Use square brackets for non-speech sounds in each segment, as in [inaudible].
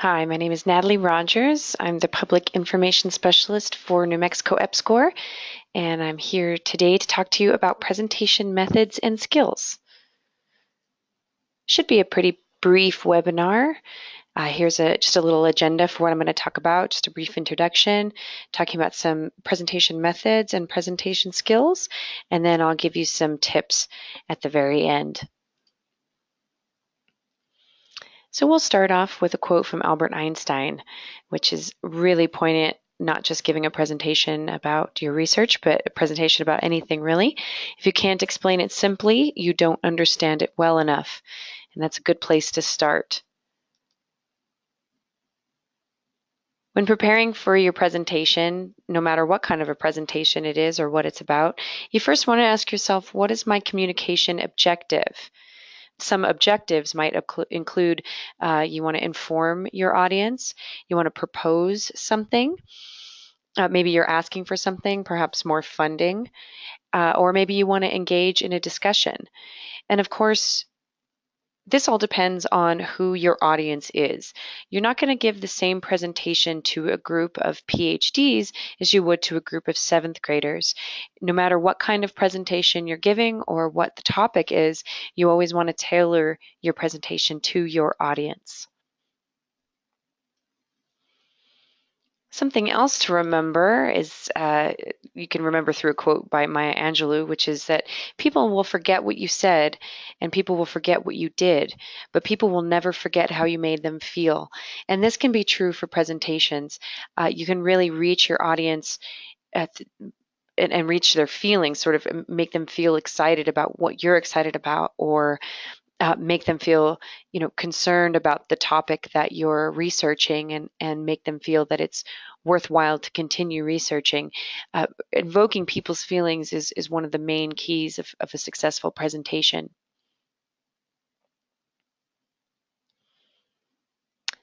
Hi, my name is Natalie Rogers. I'm the Public Information Specialist for New Mexico EPSCoR, and I'm here today to talk to you about presentation methods and skills. Should be a pretty brief webinar. Uh, here's a, just a little agenda for what I'm going to talk about, just a brief introduction, talking about some presentation methods and presentation skills, and then I'll give you some tips at the very end. So we'll start off with a quote from Albert Einstein, which is really poignant, not just giving a presentation about your research, but a presentation about anything really. If you can't explain it simply, you don't understand it well enough. And that's a good place to start. When preparing for your presentation, no matter what kind of a presentation it is or what it's about, you first want to ask yourself, what is my communication objective? Some objectives might include uh, you want to inform your audience, you want to propose something, uh, maybe you're asking for something, perhaps more funding, uh, or maybe you want to engage in a discussion. And of course, this all depends on who your audience is. You're not going to give the same presentation to a group of PhDs as you would to a group of seventh graders. No matter what kind of presentation you're giving or what the topic is, you always want to tailor your presentation to your audience. Something else to remember is uh, you can remember through a quote by Maya Angelou, which is that people will forget what you said and people will forget what you did, but people will never forget how you made them feel. And this can be true for presentations. Uh, you can really reach your audience at and, and reach their feelings, sort of make them feel excited about what you're excited about or uh, make them feel you know concerned about the topic that you're researching and and make them feel that it's worthwhile to continue researching. Uh, invoking people's feelings is is one of the main keys of, of a successful presentation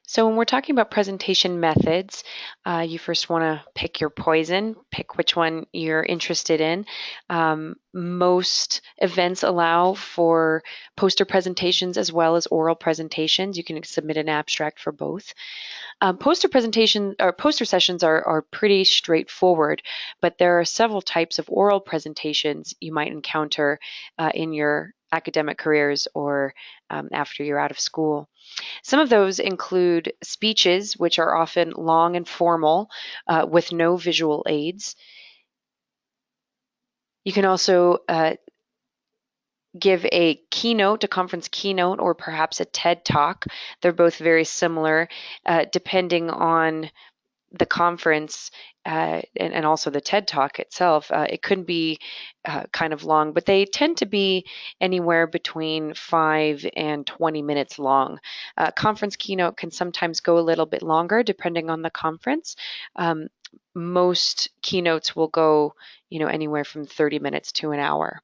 So when we're talking about presentation methods, uh, you first want to pick your poison, pick which one you're interested in. Um, most events allow for poster presentations as well as oral presentations. You can submit an abstract for both. Um, poster presentation or poster sessions are, are pretty straightforward, but there are several types of oral presentations you might encounter uh, in your academic careers or um, after you're out of school. Some of those include speeches, which are often long and formal uh, with no visual aids. You can also uh, give a keynote, a conference keynote, or perhaps a TED talk. They're both very similar, uh, depending on the conference uh, and, and, also the TED Talk itself, uh, it could be uh, kind of long, but they tend to be anywhere between five and 20 minutes long. conference keynote can sometimes go a little bit longer depending on the conference. Um, most keynotes will go, you know, anywhere from 30 minutes to an hour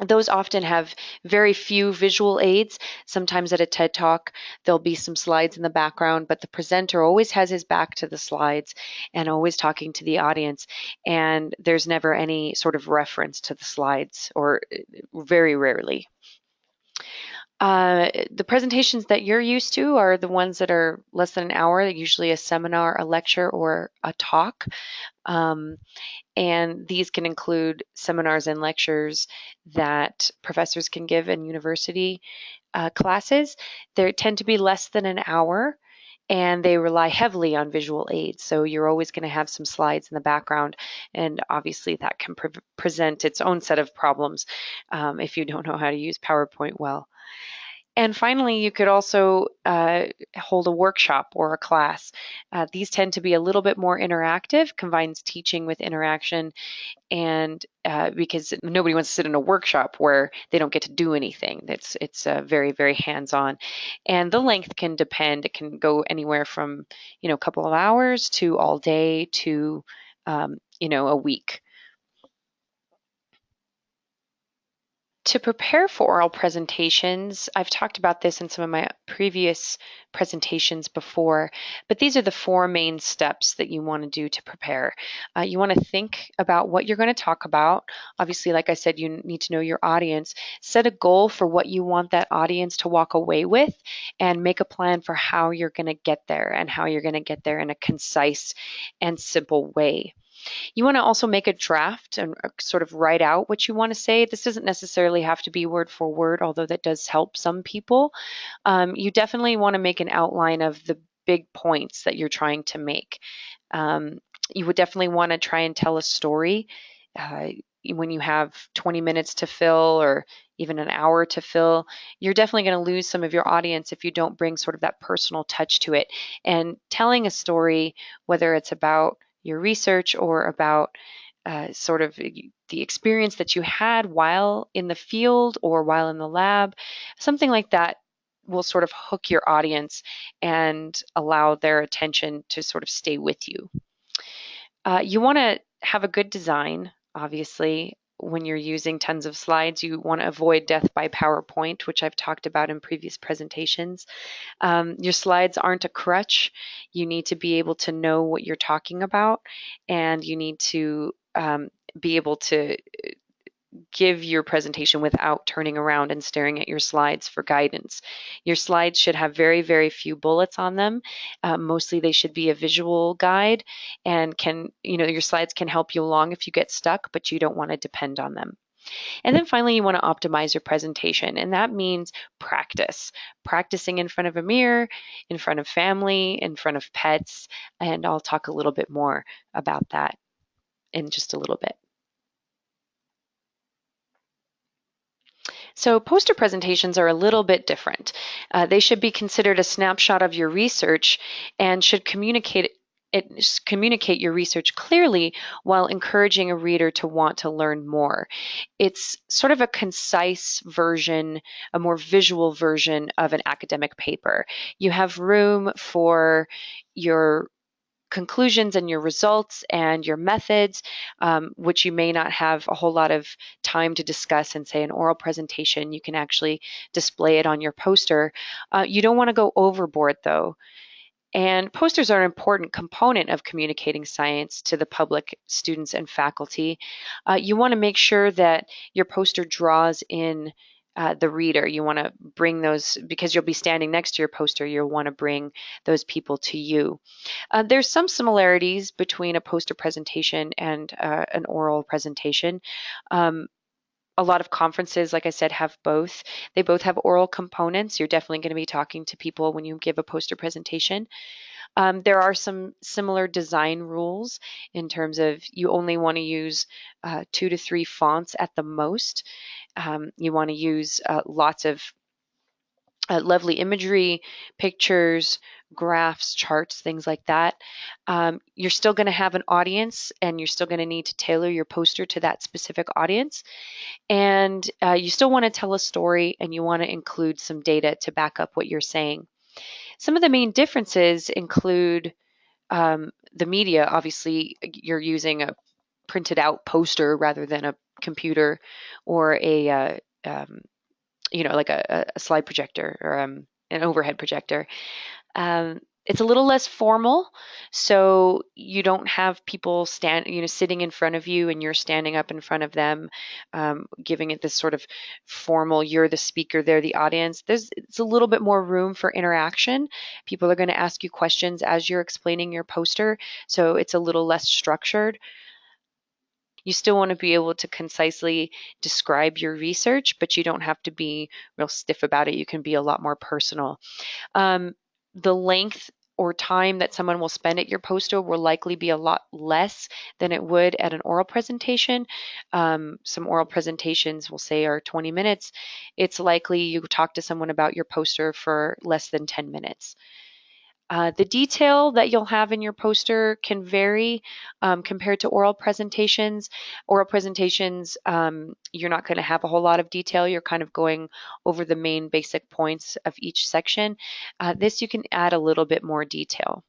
those often have very few visual aids. Sometimes at a TED Talk, there'll be some slides in the background, but the presenter always has his back to the slides and always talking to the audience. And there's never any sort of reference to the slides, or uh, very rarely. Uh, the presentations that you're used to are the ones that are less than an hour, usually a seminar, a lecture, or a talk. Um, and these can include seminars and lectures that professors can give in university uh, classes. They tend to be less than an hour and they rely heavily on visual aids. So you're always going to have some slides in the background, and obviously that can pre present its own set of problems um, if you don't know how to use PowerPoint well. And finally, you could also uh, hold a workshop or a class. Uh, these tend to be a little bit more interactive, combines teaching with interaction, and uh, because nobody wants to sit in a workshop where they don't get to do anything. It's it's uh, very very hands-on, and the length can depend. It can go anywhere from you know a couple of hours to all day to um, you know a week. To prepare for oral presentations, I've talked about this in some of my previous presentations before, but these are the four main steps that you want to do to prepare. Uh, you want to think about what you're going to talk about. Obviously, like I said, you need to know your audience. Set a goal for what you want that audience to walk away with and make a plan for how you're going to get there and how you're going to get there in a concise and simple way. You want to also make a draft and uh, sort of write out what you want to say. This doesn't necessarily have to be word for word, although that does help some people. Um, you definitely want to make an outline of the big points that you're trying to make. Um, you would definitely want to try and tell a story. Uh, when you have 20 minutes to fill or even an hour to fill, you're definitely going to lose some of your audience if you don't bring sort of that personal touch to it. And telling a story, whether it's about your research or about uh, sort of the experience that you had while in the field or while in the lab, something like that will sort of hook your audience and allow their attention to sort of stay with you. Uh, you want to have a good design, obviously. When you're using tons of slides, you want to avoid death by PowerPoint, which I've talked about in previous presentations. Um, your slides aren't a crutch. You need to be able to know what you're talking about, and you need to um, be able to give your presentation without turning around and staring at your slides for guidance. Your slides should have very, very few bullets on them. Uh, mostly they should be a visual guide and can, you know, your slides can help you along if you get stuck, but you don't want to depend on them. And then finally, you want to optimize your presentation, and that means practice. Practicing in front of a mirror, in front of family, in front of pets, and I'll talk a little bit more about that in just a little bit. So poster presentations are a little bit different. Uh, they should be considered a snapshot of your research and should communicate it communicate your research clearly while encouraging a reader to want to learn more. It's sort of a concise version, a more visual version of an academic paper. You have room for your conclusions and your results and your methods, um, which you may not have a whole lot of time to discuss in, say, an oral presentation. You can actually display it on your poster. Uh, you don't want to go overboard, though. And posters are an important component of communicating science to the public, students, and faculty. Uh, you want to make sure that your poster draws in uh, the reader. You want to bring those, because you'll be standing next to your poster, you'll want to bring those people to you. Uh, there's some similarities between a poster presentation and uh, an oral presentation. Um, a lot of conferences, like I said, have both. They both have oral components. You're definitely going to be talking to people when you give a poster presentation. Um, there are some similar design rules in terms of you only want to use uh, two to three fonts at the most. Um, you want to use uh, lots of uh, lovely imagery, pictures, graphs, charts, things like that. Um, you're still going to have an audience and you're still going to need to tailor your poster to that specific audience. And uh, you still want to tell a story and you want to include some data to back up what you're saying. Some of the main differences include um, the media. Obviously, you're using a printed out poster rather than a computer or a uh, um, you know like a, a, slide projector or um, an overhead projector. Um, it's a little less formal, so you don't have people stand, you know, sitting in front of you and you're standing up in front of them, um, giving it this sort of formal. You're the speaker, they're the audience. There's it's a little bit more room for interaction. People are going to ask you questions as you're explaining your poster, so it's a little less structured. You still want to be able to concisely describe your research, but you don't have to be real stiff about it. You can be a lot more personal. Um, the length or time that someone will spend at your poster will likely be a lot less than it would at an oral presentation. Um, some oral presentations we'll say are 20 minutes. It's likely you talk to someone about your poster for less than 10 minutes. Uh, the detail that you'll have in your poster can vary um, compared to oral presentations. Oral presentations, um, you're not going to have a whole lot of detail. You're kind of going over the main basic points of each section. Uh, this you can add a little bit more detail.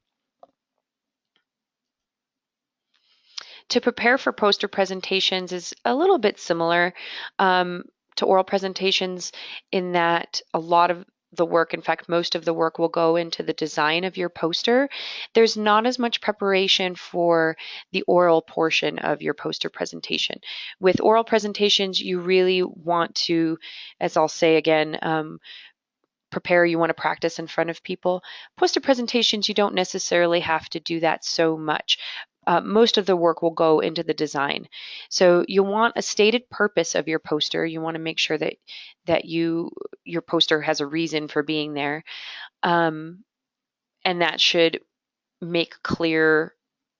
To prepare for poster presentations is a little bit similar. Um, to oral presentations in that a lot of the work, in fact, most of the work will go into the design of your poster. There's not as much preparation for the oral portion of your poster presentation. With oral presentations, you really want to, as I'll say again, um, prepare, you want to practice in front of people. Poster presentations, you don't necessarily have to do that so much. Uh, most of the work will go into the design. So you want a stated purpose of your poster. You want to make sure that that you your poster has a reason for being there, um, and that should make clear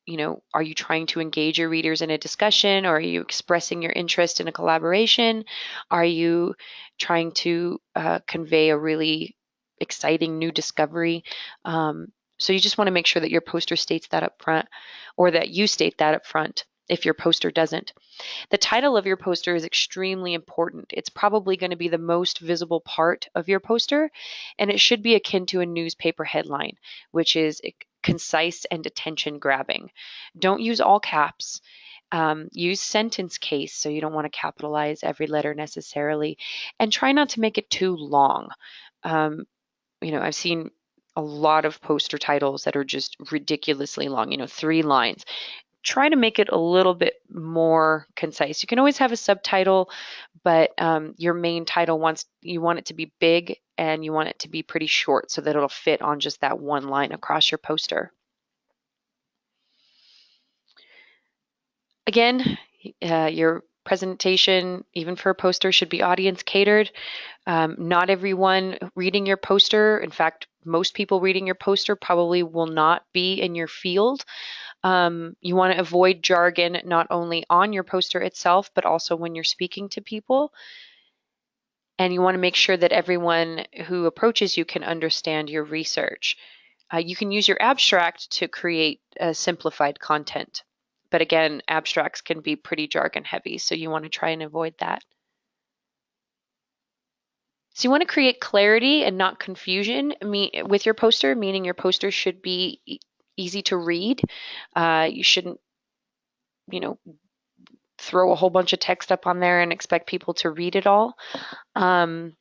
you know, are you trying to engage your readers in a discussion or are you expressing your interest in a collaboration? Are you trying to uh, convey a really exciting new discovery? Um, so you just want to make sure that your poster states that up front or that you state that up front if your poster doesn't. The title of your poster is extremely important. It's probably going to be the most visible part of your poster, and it should be akin to a newspaper headline, which is concise and attention grabbing. Don't use all caps. Um, use sentence case so you don't want to capitalize every letter necessarily, and try not to make it too long. Um, you know, I've seen a lot of poster titles that are just ridiculously long, you know, three lines. Try to make it a little bit more concise. You can always have a subtitle, but um, your main title wants you want it to be big and you want it to be pretty short so that it'll fit on just that one line across your poster. Again, uh, your presentation, even for a poster, should be audience catered. Um, not everyone reading your poster, in fact, most people reading your poster probably will not be in your field. Um, you want to avoid jargon not only on your poster itself, but also when you're speaking to people and you want to make sure that everyone who approaches you can understand your research. Uh, you can use your abstract to create a simplified content. But again, abstracts can be pretty jargon heavy, so you want to try and avoid that. So you want to create clarity and not confusion with your poster, meaning your poster should be easy to read. Uh, you shouldn't, you know, throw a whole bunch of text up on there and expect people to read it all. Um,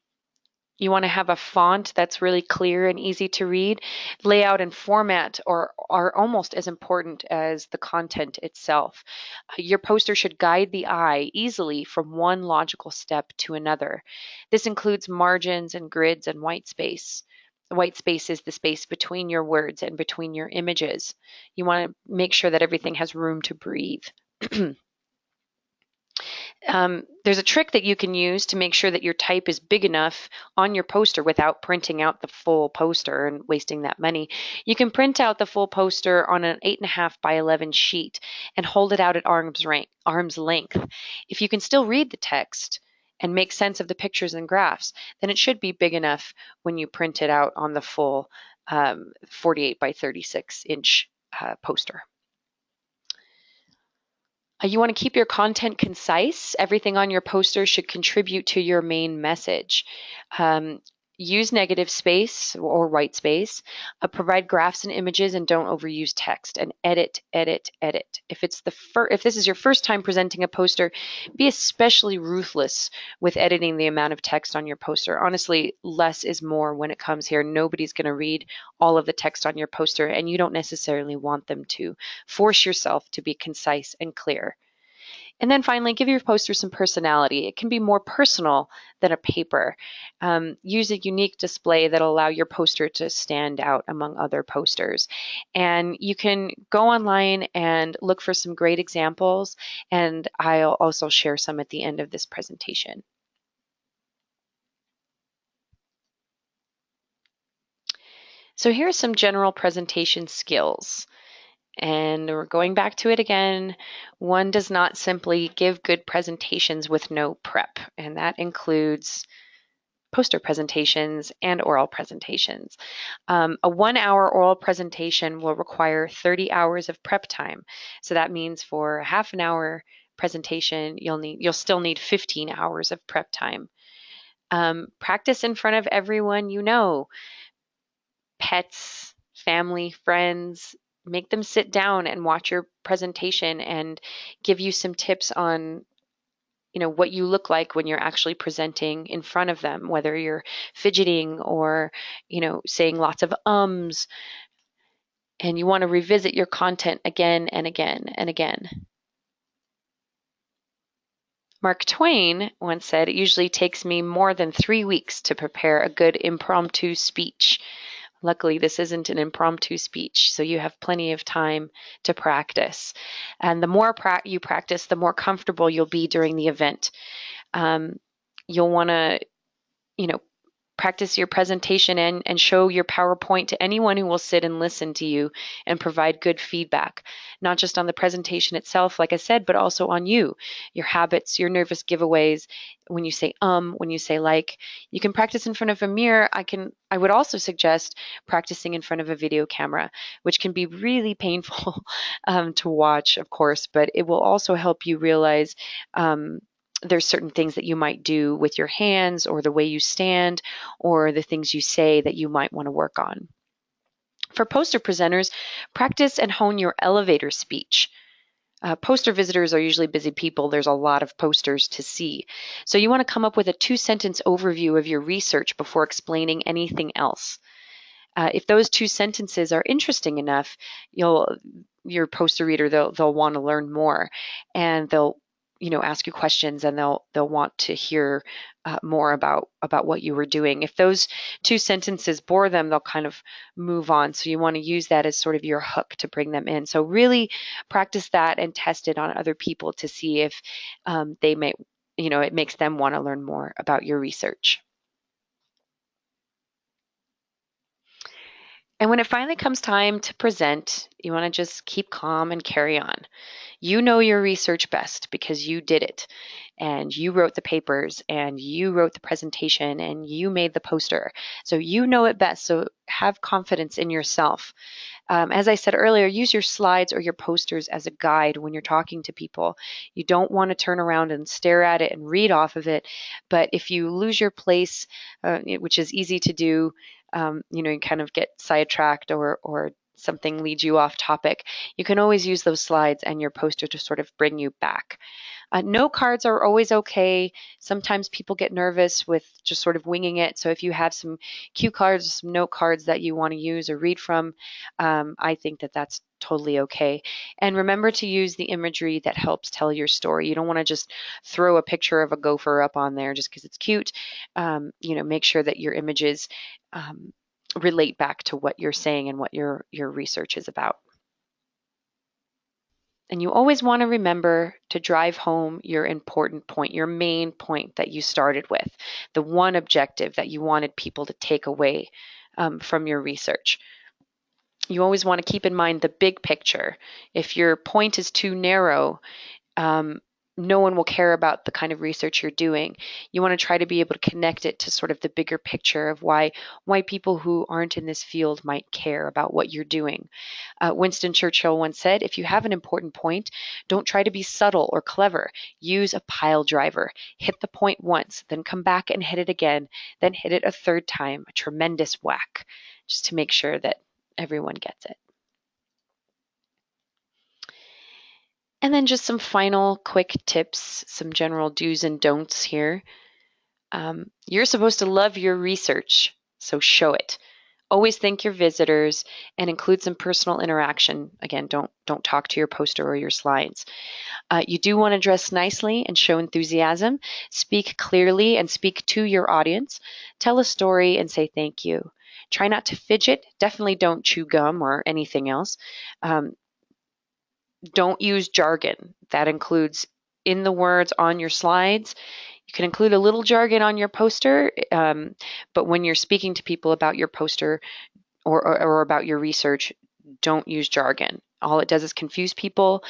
you want to have a font that's really clear and easy to read. Layout and format are, are almost as important as the content itself. Uh, your poster should guide the eye easily from one logical step to another. This includes margins and grids and white space. white space is the space between your words and between your images. You want to make sure that everything has room to breathe. [clears throat] Um, there's a trick that you can use to make sure that your type is big enough on your poster without printing out the full poster and wasting that money. You can print out the full poster on an 8.5 by 11 sheet and hold it out at arm's, rank, arm's length. If you can still read the text and make sense of the pictures and graphs, then it should be big enough when you print it out on the full um, 48 by 36 inch uh, poster. Uh, you want to keep your content concise. Everything on your poster should contribute to your main message. Um, use negative space or white space, uh, provide graphs and images and don't overuse text and edit, edit, edit. If it's the fir- if this is your first time presenting a poster, be especially ruthless with editing the amount of text on your poster. Honestly, less is more when it comes here. Nobody's going to read all of the text on your poster and you don't necessarily want them to. Force yourself to be concise and clear. And then finally, give your poster some personality. It can be more personal than a paper. Um, use a unique display that'll allow your poster to stand out among other posters. And you can go online and look for some great examples, and I'll also share some at the end of this presentation. So here are some general presentation skills. And we're going back to it again. One does not simply give good presentations with no prep, and that includes poster presentations and oral presentations. Um, a one hour oral presentation will require 30 hours of prep time. So that means for a half an hour presentation, you'll need you'll still need 15 hours of prep time. Um, practice in front of everyone you know, pets, family, friends, make them sit down and watch your presentation and give you some tips on you know what you look like when you're actually presenting in front of them whether you're fidgeting or you know saying lots of ums and you want to revisit your content again and again and again Mark Twain once said, It usually takes me more than three weeks to prepare a good impromptu speech. Luckily, this isn't an impromptu speech, so you have plenty of time to practice. And the more pra- you practice, the more comfortable you'll be during the event. Um, you'll want to, you know, practice your presentation and, and show your PowerPoint to anyone who will sit and listen to you and provide good feedback, not just on the presentation itself, like I said, but also on you, your habits, your nervous giveaways, when you say um, when you say like. You can practice in front of a mirror. I can I would also suggest practicing in front of a video camera, which can be really painful [laughs] um, to watch, of course, but it will also help you realize um, there's certain things that you might do with your hands or the way you stand or the things you say that you might want to work on. For poster presenters, practice and hone your elevator speech. Uh, poster visitors are usually busy people. There's a lot of posters to see. So you want to come up with a two sentence overview of your research before explaining anything else. Uh, if those two sentences are interesting enough, you'll your poster reader they'll they'll want to learn more, and they'll you know ask you questions and they'll they'll want to hear uh, more about about what you were doing. If those two sentences bore them they'll kind of move on. So you want to use that as sort of your hook to bring them in. So really practice that and test it on other people to see if um, they may you know it makes them want to learn more about your research And when it finally comes time to present, you want to just keep calm and carry on. You know your research best because you did it and you wrote the papers and you wrote the presentation and you made the poster. So you know it best. So have confidence in yourself. Um, as I said earlier, use your slides or your posters as a guide when you're talking to people. You don't want to turn around and stare at it and read off of it. But if you lose your place, uh, which is easy to do, um, you know, you kind of get sidetracked or, or something leads you off topic, you can always use those slides and your poster to sort of bring you back. Uh, note cards are always okay. Sometimes people get nervous with just sort of winging it. So if you have some cue cards, some note cards that you want to use or read from, um, I think that that's totally okay. And remember to use the imagery that helps tell your story. You don't want to just throw a picture of a gopher up on there just because it's cute. Um, you know, make sure that your images um, relate back to what you're saying and what your your research is about. And you always want to remember to drive home your important point, your main point that you started with, the one objective that you wanted people to take away um, from your research. You always want to keep in mind the big picture. If your point is too narrow, um, no one will care about the kind of research you're doing. You want to try to be able to connect it to sort of the bigger picture of why why people who aren't in this field might care about what you're doing. Uh, Winston Churchill once said, "If you have an important point, don't try to be subtle or clever. Use a pile driver. Hit the point once, then come back and hit it again, then hit it a third time, a tremendous whack, just to make sure that everyone gets it." And then just some final quick tips, some general do's and don'ts here. Um, you're supposed to love your research, so show it. Always thank your visitors and include some personal interaction. Again, don't don't talk to your poster or your slides. Uh, you do want to dress nicely and show enthusiasm. Speak clearly and speak to your audience. Tell a story and say thank you. Try not to fidget. Definitely don't chew gum or anything else. Um, don't use jargon. That includes in the words on your slides. You can include a little jargon on your poster, um, but when you're speaking to people about your poster or, or, or about your research, don't use jargon all it does is confuse people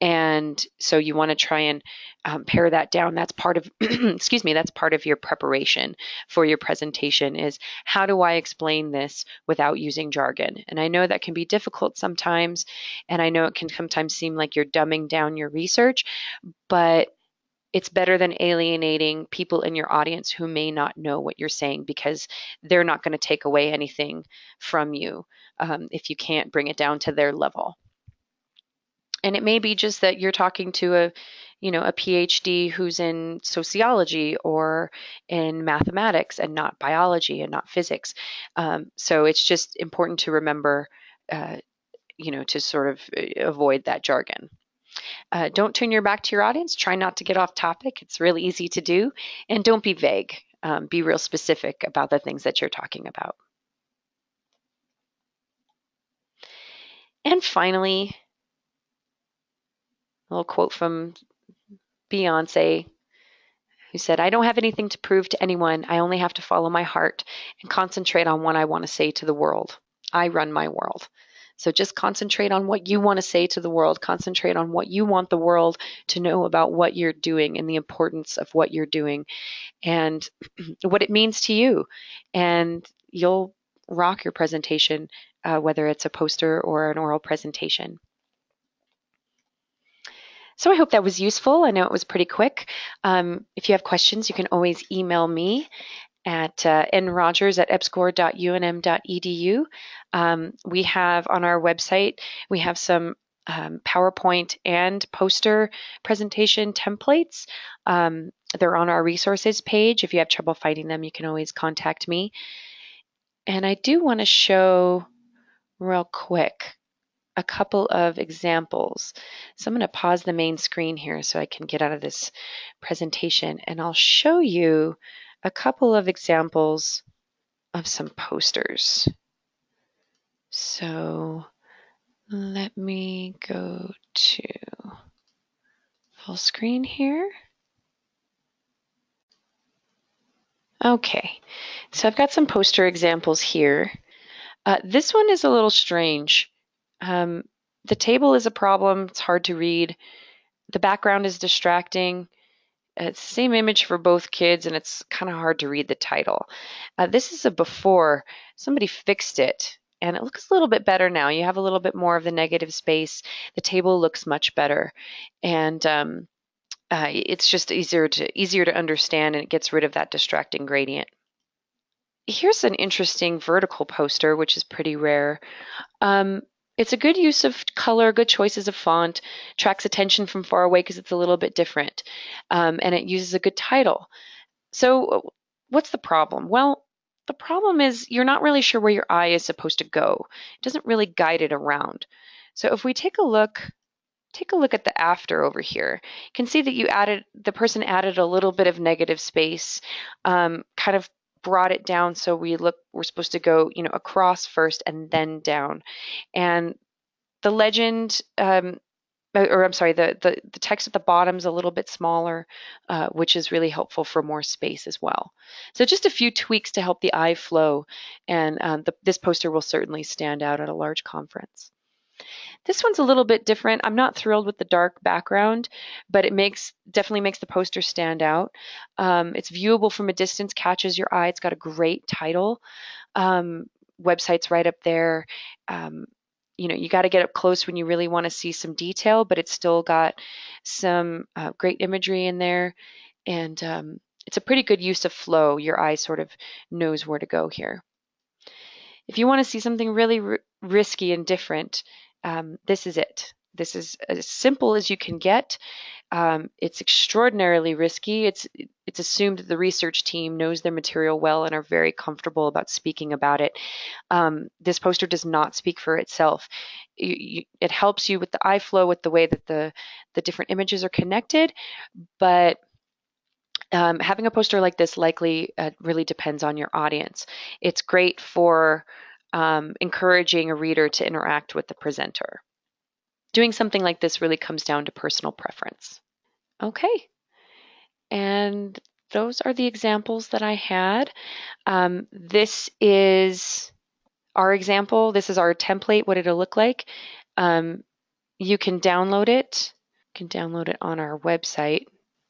and so you want to try and um, pare that down. That's part of [clears throat] excuse me that's part of your preparation for your presentation is how do i explain this without using jargon? And i know that can be difficult sometimes and i know it can sometimes seem like you're dumbing down your research but it's better than alienating people in your audience who may not know what you're saying because they're not going to take away anything from you um, if you can't bring it down to their level and it may be just that you're talking to a you know, a PhD who's in sociology or in mathematics and not biology and not physics. Um, so it's just important to remember, uh, you know, to sort of uh, avoid that jargon. Uh, don't turn your back to your audience. Try not to get off topic. It's really easy to do. And don't be vague. Um, be real specific about the things that you're talking about. And finally, a little quote from Beyonce, who said, I don't have anything to prove to anyone. I only have to follow my heart and concentrate on what I want to say to the world. I run my world. So just concentrate on what you want to say to the world. Concentrate on what you want the world to know about what you're doing and the importance of what you're doing and [clears throat] what it means to you. And you'll rock your presentation, uh, whether it's a poster or an oral presentation. So I hope that was useful. I know it was pretty quick. Um, if you have questions, you can always email me at uh, nrogers at epscor.unm.edu. Um, we have on our website, we have some um, PowerPoint and poster presentation templates. Um, they're on our resources page. If you have trouble finding them, you can always contact me. And I do want to show real quick a couple of examples. So I'm going to pause the main screen here so I can get out of this presentation and I'll show you a couple of examples of some posters. So let me go to full screen here. Okay, so I've got some poster examples here. Uh, this one is a little strange. Um, the table is a problem. It's hard to read. The background is distracting. It's the same image for both kids, and it's kind of hard to read the title. Uh, this is a before. Somebody fixed it, and it looks a little bit better now. You have a little bit more of the negative space. The table looks much better, and um, uh, it's just easier to easier to understand, and it gets rid of that distracting gradient. Here's an interesting vertical poster, which is pretty rare. Um, it's a good use of color, good choices of font, tracks attention from far away because it's a little bit different, um, and it uses a good title. So what's the problem? Well, the problem is you're not really sure where your eye is supposed to go. It doesn't really guide it around. So if we take a look, take a look at the after over here, you can see that you added, the person added a little bit of negative space, um, kind of brought it down so we look we're supposed to go you know across first and then down and the legend um, or I'm sorry, the, the, the text at the bottom is a little bit smaller, uh, which is really helpful for more space as well. So just a few tweaks to help the eye flow, and um, the, this poster will certainly stand out at a large conference. This one's a little bit different. I'm not thrilled with the dark background, but it makes definitely makes the poster stand out. Um, it's viewable from a distance, catches your eye. It's got a great title. Um, website's right up there. Um, you know, you got to get up close when you really want to see some detail, but it's still got some uh, great imagery in there. And um, it's a pretty good use of flow. Your eye sort of knows where to go here. If you want to see something really risky and different, um, this is it. This is as simple as you can get. Um, it's extraordinarily risky. It's it's assumed that the research team knows their material well and are very comfortable about speaking about it. Um, this poster does not speak for itself. You, you, it helps you with the eye flow, with the way that the the different images are connected, but um, having a poster like this likely uh, really depends on your audience. It's great for um, encouraging a reader to interact with the presenter. Doing something like this really comes down to personal preference. Okay, and those are the examples that I had. Um, this is our example. This is our template, what it'll look like. Um, you can download it. You can download it on our website.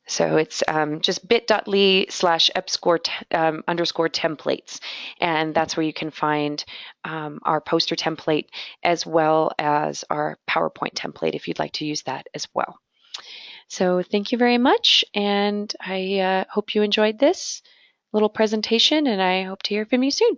So it's um, just bit.ly slash epscor um, underscore templates. And that's where you can find um, our poster template as well as our PowerPoint template if you'd like to use that as well. So thank you very much. And I uh, hope you enjoyed this little presentation and I hope to hear from you soon.